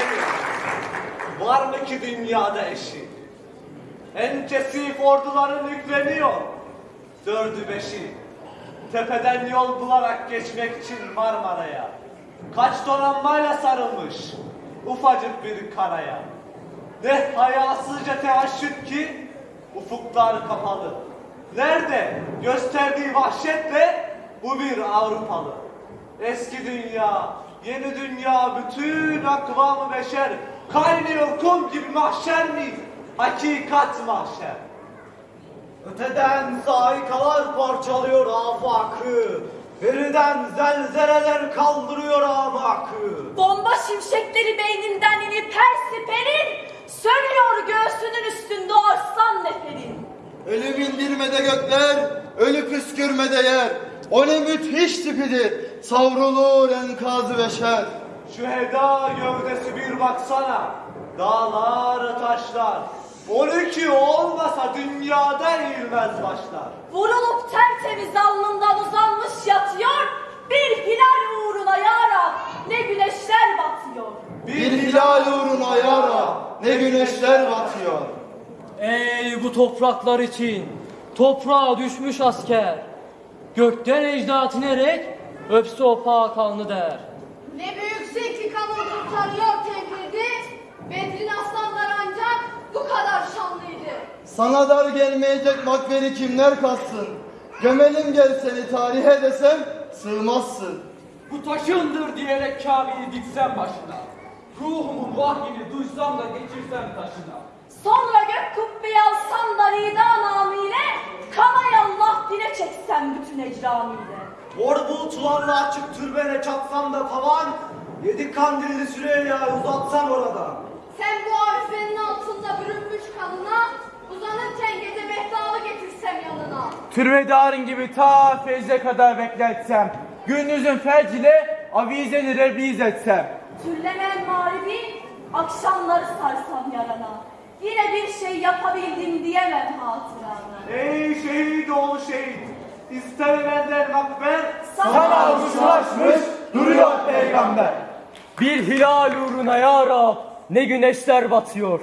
senin. Var mı ki dünyada eşi? En kesif orduların yükleniyor. Dördü beşi. Tepeden yol bularak geçmek için Marmara'ya. Kaç donanmayla sarılmış ufacık bir karaya. Ne hayasızca teaşüt ki ufuklar kapalı. Nerede gösterdiği vahşetle bu bir Avrupalı. Eski dünya, yeni dünya, bütün akvamı beşer kaynıyor kum gibi mahşer mi? Hakikat mahşer. Öteden saikalar parçalıyor afakı. Beriden zelzeleler kaldırıyor afakı. Bomba şimşekleri beyninden inip her siperin Sönüyor göğsünün üstünde arslan neferin. Ölü bindirmede gökler, ölü püskürmede yer. O ne müthiş tipidir, savrulur enkazı beşer. Şu heda gövdesi bir baksana. Dağlar, taşlar. 12 olmasa dünyada eğilmez başlar. Vurulup tertemiz alnından uzanmış yatıyor Bir hilal uğruna yarab ne güneşler batıyor Bir hilal uğruna yara, ne güneşler batıyor. Ey bu topraklar için toprağa düşmüş asker. Gökten ecdat inerek öpse o alnı der. Ne büyüksün ki kanı kurtarıyor tebridi. Bedrin aslanlar ancak bu kadar şanlıydı. Sana dar gelmeyecek makberi kimler kassın? Gömelim gel seni tarihe desem sığmazsın. Bu taşındır diyerek Kabe'yi diksem başına. Ruhumun vahyini duysam da geçirsem taşına. Sonra gök kubbeyi alsam da rida namıyla Kanay Allah dile çeksem bütün ecramiyle Mor bulutlarla açık türbene çatsam da tavan. Yedi kandilli Süreyya'yı uzatsan oradan. Sen bu arifenin altında bürünmüş kanına uzanırken gece mehtabı getirsem yanına. Türbedarın gibi ta feyze kadar bekletsem. Gündüzün felç ile avizeni rebliz etsem. Türlenen mağribi akşamları sarsam yarana Yine bir şey yapabildim diyemem hatırana Ey şehit oğlu şehit. İstemenden makber. Sana avuşlaşmış duruyor peygamber. Bir hilal uğruna ya Rab ne güneşler batıyor.